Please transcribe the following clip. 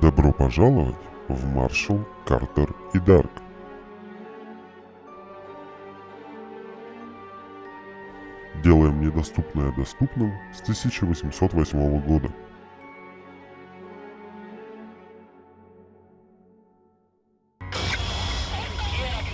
Добро пожаловать в Маршал, Картер и Дарк. Делаем недоступное доступным с 1808 года.